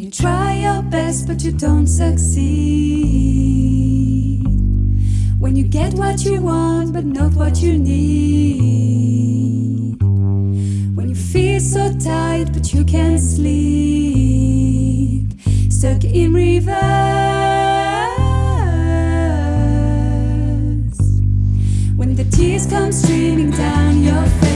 you try your best but you don't succeed. When you get what you want but not what you need. When you feel so tired but you can't sleep. Stuck in reverse. When the tears come streaming down your face.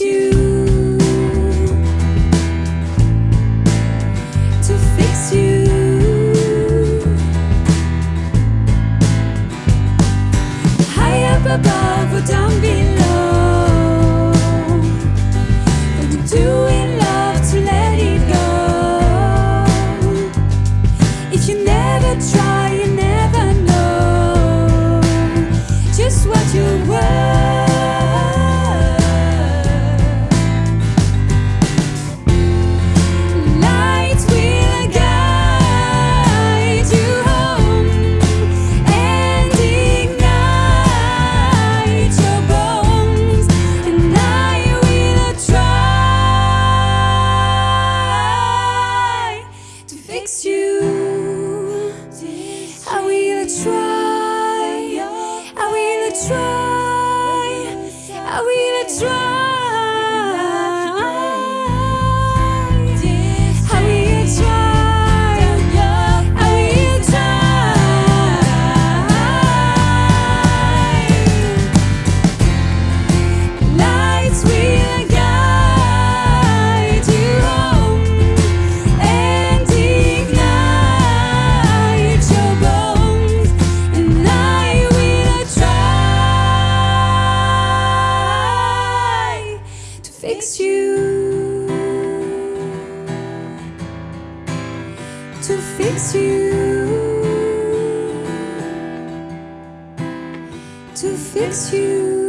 You, to fix you. High up above or down below. You. I will try. I will try. I will try. Fix you, to fix you.